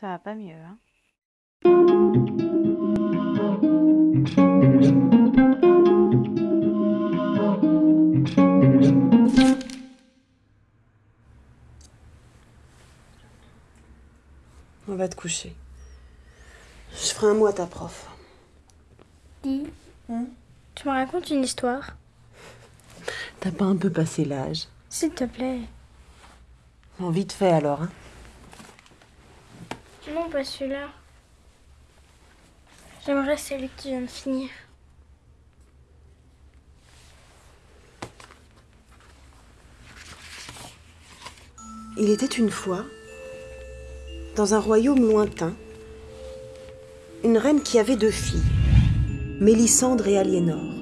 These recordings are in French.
Ça va pas mieux, hein On va te coucher. Je ferai un mot à ta prof. Dis, tu me racontes une histoire T'as pas un peu passé l'âge? S'il te plaît. Bon, vite fait alors, hein. Non, pas celui-là. J'aimerais celui que tu viens de finir. Il était une fois, dans un royaume lointain, une reine qui avait deux filles, Mélissandre et Aliénor.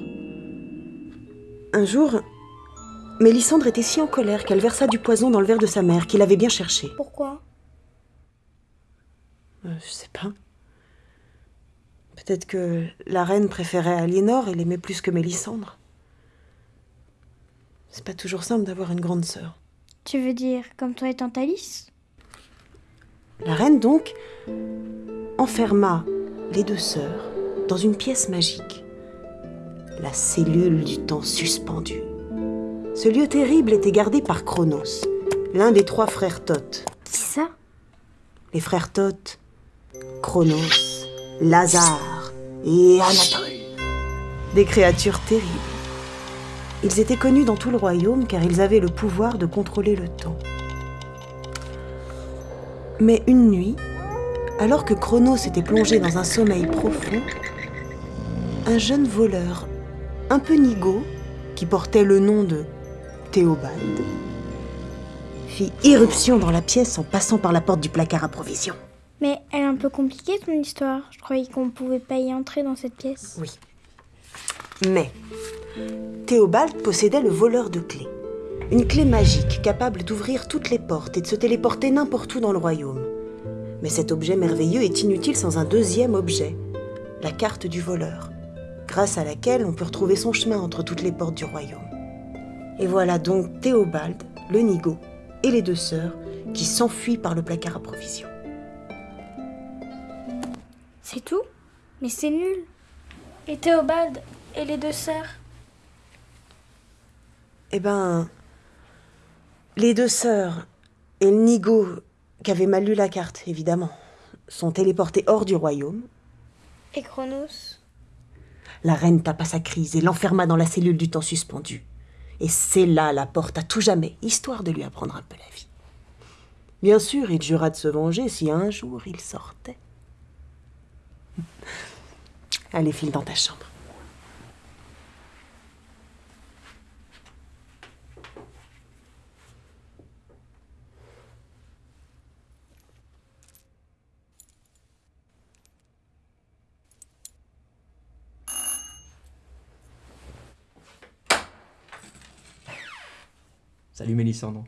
Un jour, Mélissandre était si en colère qu'elle versa du poison dans le verre de sa mère, qu'il avait bien cherché. Pourquoi? Euh, je sais pas. Peut-être que la reine préférait Aliénor et l'aimait plus que Mélissandre. C'est pas toujours simple d'avoir une grande sœur. Tu veux dire comme toi et tante Alice? La reine, donc, enferma les deux sœurs dans une pièce magique, la cellule du temps suspendu. Ce lieu terrible était gardé par Chronos, l'un des trois frères Thoth. Qui ça? Les frères Thoth, Chronos, Lazare et Anatole. Des créatures terribles. Ils étaient connus dans tout le royaume car ils avaient le pouvoir de contrôler le temps. Mais une nuit, alors que Chronos était plongé dans un sommeil profond, un jeune voleur, un peu nigaud, qui portait le nom de Théobald, fit irruption dans la pièce en passant par la porte du placard à provisions. Mais elle est un peu compliquée ton histoire. Je croyais qu'on pouvait pas y entrer dans cette pièce. Oui. Mais Théobald possédait le voleur de clés. Une clé magique capable d'ouvrir toutes les portes et de se téléporter n'importe où dans le royaume. Mais cet objet merveilleux est inutile sans un deuxième objet, la carte du voleur, grâce à laquelle on peut retrouver son chemin entre toutes les portes du royaume. Et voilà donc Théobald, le nigaud et les deux sœurs qui s'enfuient par le placard à provisions. C'est tout Mais c'est nul. Et Théobald et les deux sœurs Eh ben, les deux sœurs et le nigaud qui avait mal lu la carte, évidemment, sont téléportés hors du royaume. Et Chronos La reine tapa sa crise et l'enferma dans la cellule du temps suspendu. Et c'est là la porte à tout jamais, histoire de lui apprendre un peu la vie. Bien sûr, il jura de se venger si un jour il sortait. Allez, file dans ta chambre. Salut Mélissandre.